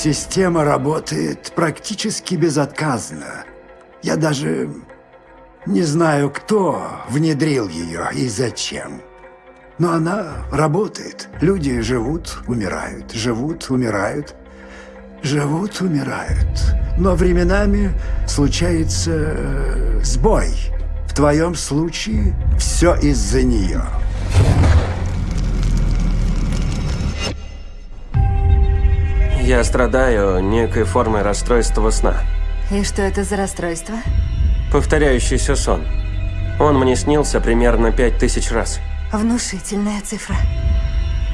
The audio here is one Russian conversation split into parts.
Система работает практически безотказно. Я даже не знаю, кто внедрил ее и зачем. Но она работает. Люди живут, умирают, живут, умирают, живут, умирают. Но временами случается э, сбой. В твоем случае все из-за нее. Я страдаю некой формой расстройства сна. И что это за расстройство? Повторяющийся сон. Он мне снился примерно пять тысяч раз. Внушительная цифра.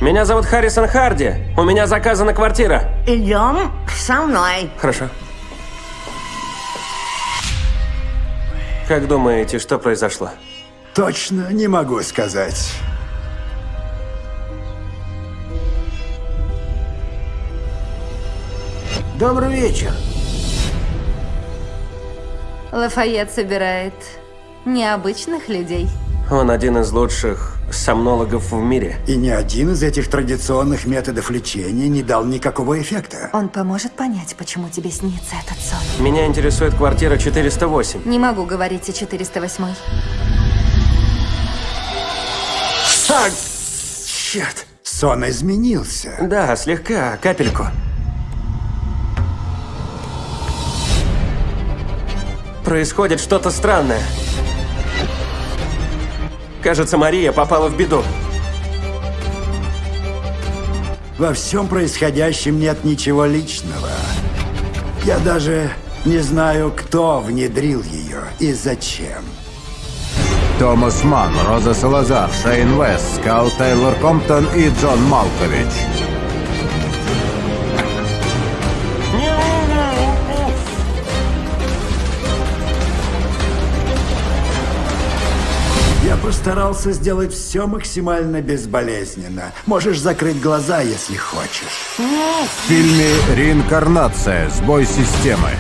Меня зовут Харрисон Харди. У меня заказана квартира. Идем со мной. Хорошо. Как думаете, что произошло? Точно не могу сказать. Добрый вечер. Лафайет собирает необычных людей. Он один из лучших сомнологов в мире. И ни один из этих традиционных методов лечения не дал никакого эффекта. Он поможет понять, почему тебе снится этот сон. Меня интересует квартира 408. Не могу говорить о 408. А, черт! Сон изменился. Да, слегка, капельку. Происходит что-то странное. Кажется, Мария попала в беду. Во всем происходящем нет ничего личного. Я даже не знаю, кто внедрил ее и зачем. Томас Манн, Роза Салазар, Шейн Вест, Скал Тейлор Комптон и Джон Малкович. Постарался сделать все максимально безболезненно. Можешь закрыть глаза, если хочешь. В фильме «Реинкарнация. Сбой системы»